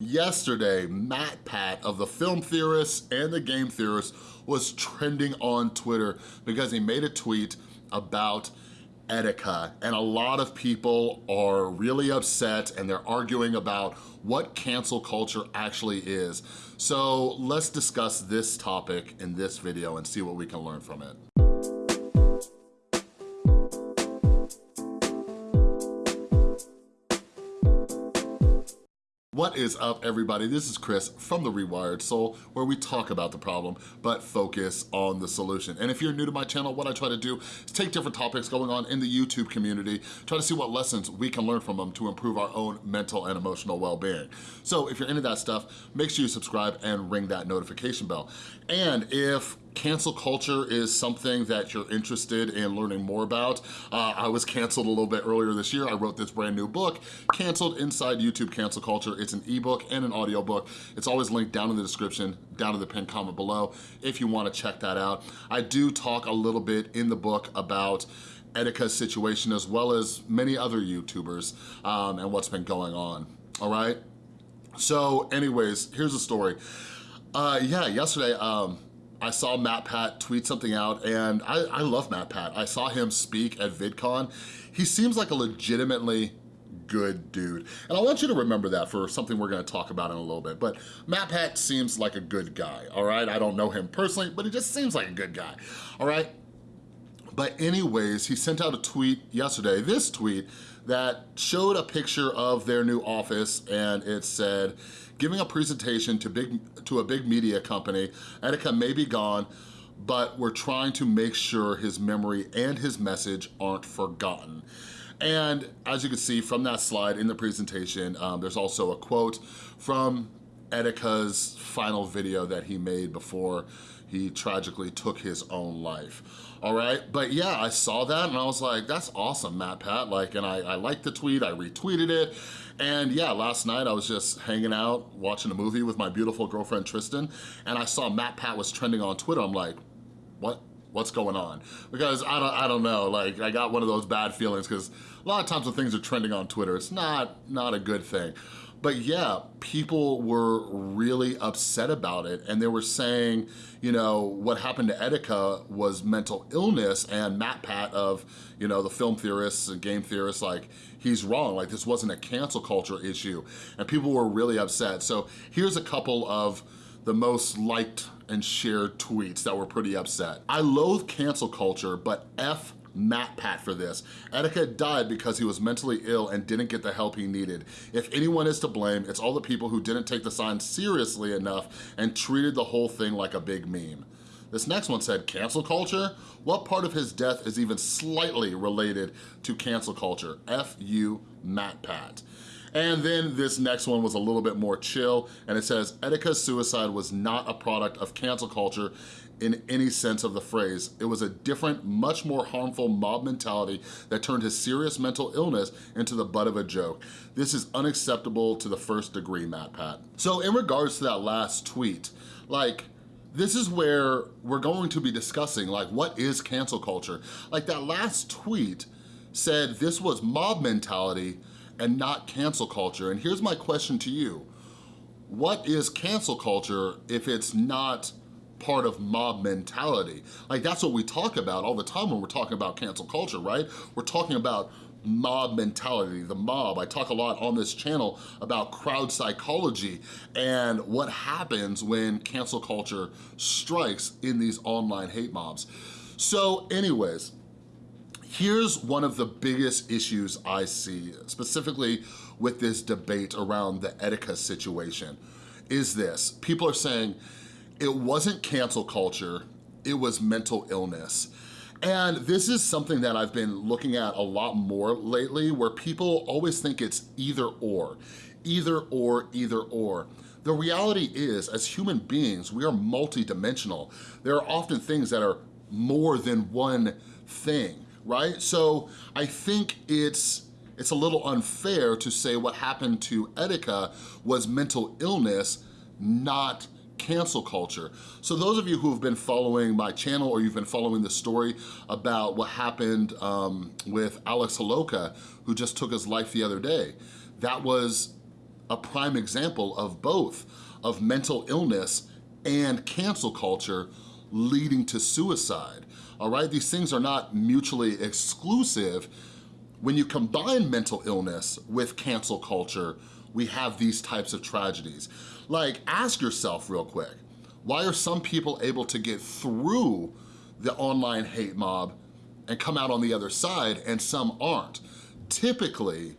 Yesterday, MatPat of the Film Theorists and the Game Theorists was trending on Twitter because he made a tweet about Etika and a lot of people are really upset and they're arguing about what cancel culture actually is. So let's discuss this topic in this video and see what we can learn from it. What is up, everybody? This is Chris from The Rewired Soul, where we talk about the problem, but focus on the solution. And if you're new to my channel, what I try to do is take different topics going on in the YouTube community, try to see what lessons we can learn from them to improve our own mental and emotional well-being. So if you're into that stuff, make sure you subscribe and ring that notification bell. And if cancel culture is something that you're interested in learning more about. Uh, I was canceled a little bit earlier this year. I wrote this brand new book, Canceled Inside YouTube Cancel Culture. It's an ebook and an audiobook. It's always linked down in the description, down in the pinned comment below if you wanna check that out. I do talk a little bit in the book about Etika's situation as well as many other YouTubers um, and what's been going on, all right? So anyways, here's the story. Uh, yeah, yesterday, um, I saw MatPat tweet something out and I, I love MatPat. I saw him speak at VidCon. He seems like a legitimately good dude. And I want you to remember that for something we're gonna talk about in a little bit. But MatPat seems like a good guy, all right? I don't know him personally, but he just seems like a good guy, all right? But anyways, he sent out a tweet yesterday, this tweet, that showed a picture of their new office and it said, giving a presentation to, big, to a big media company, Etika may be gone, but we're trying to make sure his memory and his message aren't forgotten. And as you can see from that slide in the presentation, um, there's also a quote from Etika's final video that he made before he tragically took his own life. All right, but yeah, I saw that and I was like, that's awesome, MatPat. Like, and I, I liked the tweet, I retweeted it. And yeah, last night I was just hanging out, watching a movie with my beautiful girlfriend, Tristan, and I saw MatPat was trending on Twitter. I'm like, what? What's going on? Because I don't, I don't know, like I got one of those bad feelings because a lot of times when things are trending on Twitter, it's not, not a good thing. But yeah, people were really upset about it and they were saying, you know, what happened to Etika was mental illness and MatPat of, you know, the film theorists and game theorists, like, he's wrong, like this wasn't a cancel culture issue. And people were really upset. So here's a couple of the most liked and shared tweets that were pretty upset. I loathe cancel culture, but F MatPat for this. Etika died because he was mentally ill and didn't get the help he needed. If anyone is to blame, it's all the people who didn't take the sign seriously enough and treated the whole thing like a big meme. This next one said, cancel culture? What part of his death is even slightly related to cancel culture? F you, MatPat. And then this next one was a little bit more chill, and it says, Etika's suicide was not a product of cancel culture in any sense of the phrase. It was a different, much more harmful mob mentality that turned his serious mental illness into the butt of a joke. This is unacceptable to the first degree, MatPat. So in regards to that last tweet, like, this is where we're going to be discussing, like, what is cancel culture? Like that last tweet said this was mob mentality and not cancel culture. And here's my question to you. What is cancel culture if it's not part of mob mentality. Like that's what we talk about all the time when we're talking about cancel culture, right? We're talking about mob mentality, the mob. I talk a lot on this channel about crowd psychology and what happens when cancel culture strikes in these online hate mobs. So anyways, here's one of the biggest issues I see, specifically with this debate around the Etika situation, is this. People are saying, it wasn't cancel culture, it was mental illness. And this is something that I've been looking at a lot more lately where people always think it's either or, either or, either or. The reality is, as human beings, we are multidimensional. There are often things that are more than one thing, right? So I think it's it's a little unfair to say what happened to Etika was mental illness, not cancel culture. So those of you who have been following my channel or you've been following the story about what happened um, with Alex Holowka, who just took his life the other day, that was a prime example of both, of mental illness and cancel culture leading to suicide, all right? These things are not mutually exclusive. When you combine mental illness with cancel culture, we have these types of tragedies. Like, ask yourself real quick, why are some people able to get through the online hate mob and come out on the other side and some aren't? Typically,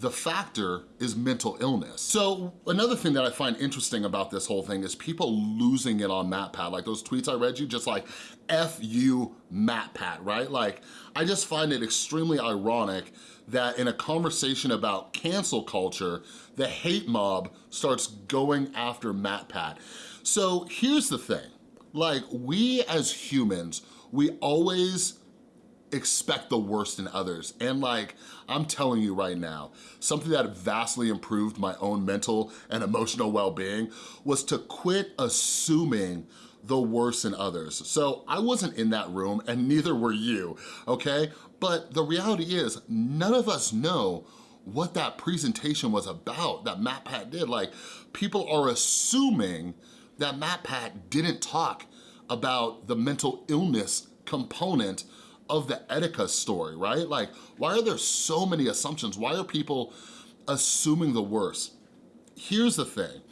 the factor is mental illness. So another thing that I find interesting about this whole thing is people losing it on MatPat. Like those tweets I read you, just like, F you MatPat, right? Like, I just find it extremely ironic that in a conversation about cancel culture, the hate mob starts going after MatPat. So here's the thing, like we as humans, we always expect the worst in others. And like, I'm telling you right now, something that vastly improved my own mental and emotional well-being was to quit assuming the worst in others. So I wasn't in that room and neither were you, okay? But the reality is none of us know what that presentation was about that MatPat did. Like people are assuming that MatPat didn't talk about the mental illness component of the Etika story, right? Like, why are there so many assumptions? Why are people assuming the worst? Here's the thing,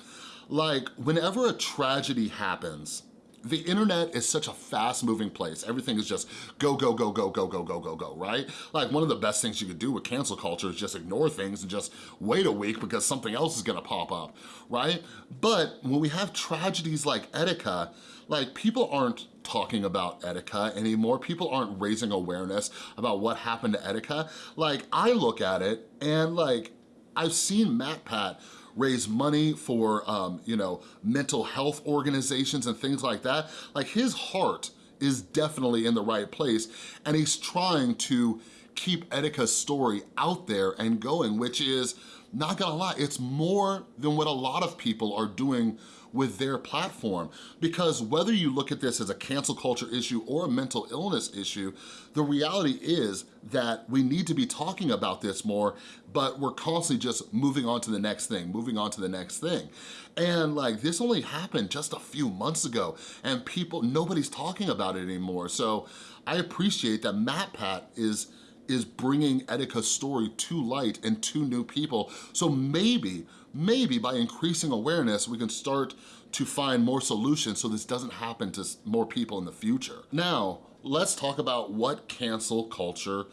like, whenever a tragedy happens, the internet is such a fast moving place. Everything is just go, go, go, go, go, go, go, go, go, right? Like one of the best things you could do with cancel culture is just ignore things and just wait a week because something else is gonna pop up, right? But when we have tragedies like Etika, like people aren't talking about Etika anymore. People aren't raising awareness about what happened to Etika. Like I look at it and like, I've seen MatPat raise money for, um, you know, mental health organizations and things like that. Like his heart is definitely in the right place and he's trying to keep Etika's story out there and going, which is, not gonna lie, it's more than what a lot of people are doing with their platform. Because whether you look at this as a cancel culture issue or a mental illness issue, the reality is that we need to be talking about this more, but we're constantly just moving on to the next thing, moving on to the next thing. And like, this only happened just a few months ago and people, nobody's talking about it anymore. So I appreciate that MatPat is is bringing Etika's story to light and to new people. So maybe maybe by increasing awareness, we can start to find more solutions so this doesn't happen to more people in the future. Now, let's talk about what cancel culture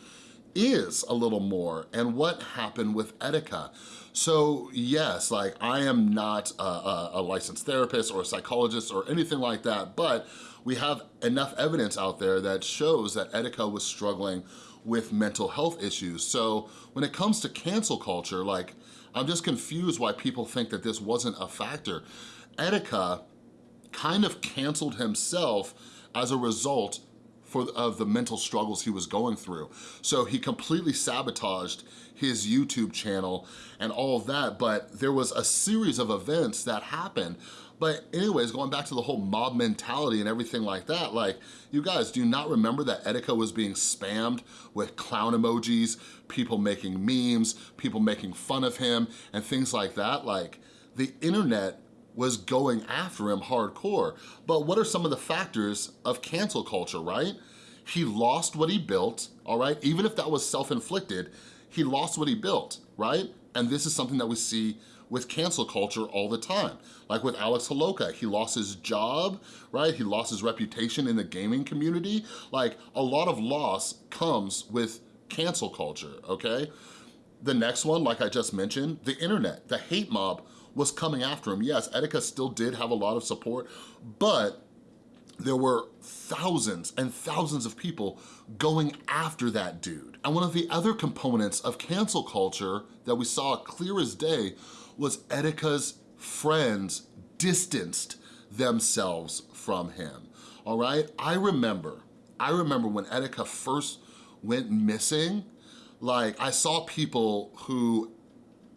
is a little more and what happened with Etika. So yes, like I am not a, a, a, licensed therapist or a psychologist or anything like that, but we have enough evidence out there that shows that Etika was struggling with mental health issues. So when it comes to cancel culture, like I'm just confused why people think that this wasn't a factor. Etika kind of canceled himself as a result for, of the mental struggles he was going through. So he completely sabotaged his YouTube channel and all of that, but there was a series of events that happened but anyways, going back to the whole mob mentality and everything like that, like, you guys, do you not remember that Etika was being spammed with clown emojis, people making memes, people making fun of him, and things like that? Like, the internet was going after him hardcore. But what are some of the factors of cancel culture, right? He lost what he built, all right? Even if that was self-inflicted, he lost what he built, right? And this is something that we see with cancel culture all the time. Like with Alex Holowka, he lost his job, right? He lost his reputation in the gaming community. Like a lot of loss comes with cancel culture, okay? The next one, like I just mentioned, the internet, the hate mob was coming after him. Yes, Etika still did have a lot of support, but there were thousands and thousands of people going after that dude. And one of the other components of cancel culture that we saw clear as day was Etika's friends distanced themselves from him, all right? I remember, I remember when Etika first went missing, like I saw people who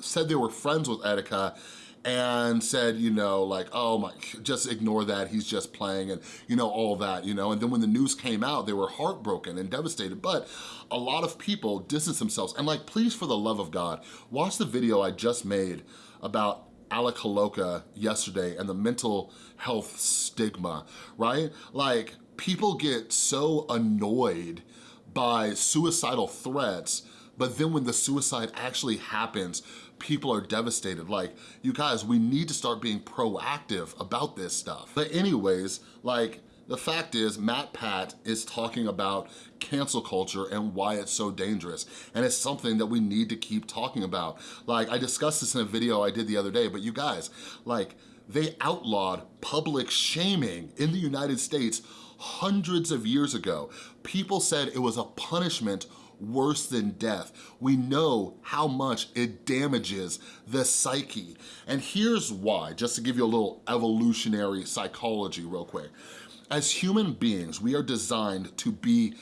said they were friends with Etika and said, you know, like, oh my, just ignore that, he's just playing and, you know, all that, you know, and then when the news came out, they were heartbroken and devastated, but a lot of people distance themselves. And like, please, for the love of God, watch the video I just made about Alec Holowka yesterday and the mental health stigma, right? Like, people get so annoyed by suicidal threats, but then when the suicide actually happens, people are devastated. Like, you guys, we need to start being proactive about this stuff. But anyways, like, the fact is, MatPat is talking about cancel culture and why it's so dangerous. And it's something that we need to keep talking about. Like, I discussed this in a video I did the other day, but you guys, like, they outlawed public shaming in the United States hundreds of years ago. People said it was a punishment worse than death. We know how much it damages the psyche. And here's why, just to give you a little evolutionary psychology real quick. As human beings, we are designed to be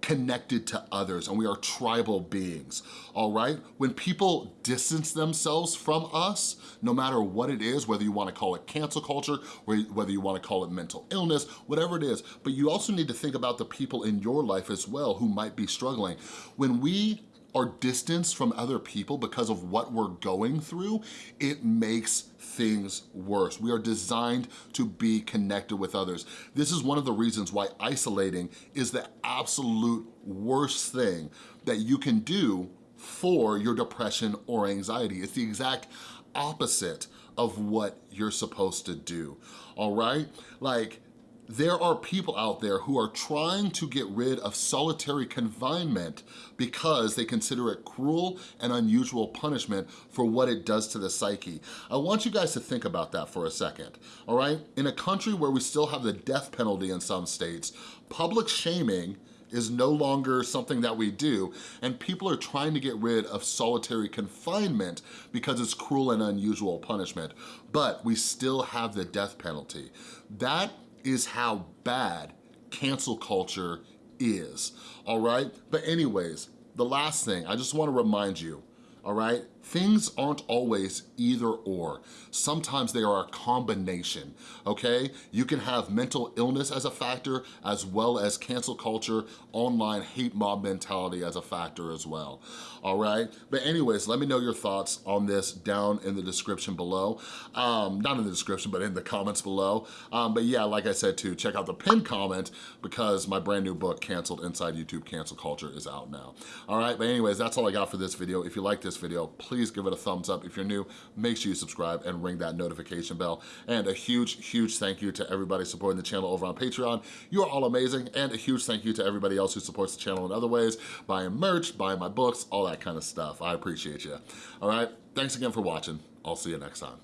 connected to others and we are tribal beings, all right? When people distance themselves from us, no matter what it is, whether you wanna call it cancel culture, whether you wanna call it mental illness, whatever it is, but you also need to think about the people in your life as well who might be struggling. When we are distanced from other people because of what we're going through, it makes things worse. We are designed to be connected with others. This is one of the reasons why isolating is the absolute worst thing that you can do for your depression or anxiety. It's the exact opposite of what you're supposed to do, all right? Like, there are people out there who are trying to get rid of solitary confinement because they consider it cruel and unusual punishment for what it does to the psyche. I want you guys to think about that for a second, all right? In a country where we still have the death penalty in some states, public shaming is no longer something that we do, and people are trying to get rid of solitary confinement because it's cruel and unusual punishment, but we still have the death penalty. That is how bad cancel culture is, all right? But anyways, the last thing, I just wanna remind you, all right? Things aren't always either or. Sometimes they are a combination, okay? You can have mental illness as a factor as well as cancel culture, online hate mob mentality as a factor as well, all right? But anyways, let me know your thoughts on this down in the description below. Um, not in the description, but in the comments below. Um, but yeah, like I said too, check out the pinned comment because my brand new book, Canceled Inside YouTube Cancel Culture is out now. All right, but anyways, that's all I got for this video. If you like this video, please give it a thumbs up. If you're new, make sure you subscribe and ring that notification bell. And a huge, huge thank you to everybody supporting the channel over on Patreon. You are all amazing. And a huge thank you to everybody else who supports the channel in other ways, buying merch, buying my books, all that kind of stuff. I appreciate you. All right, thanks again for watching. I'll see you next time.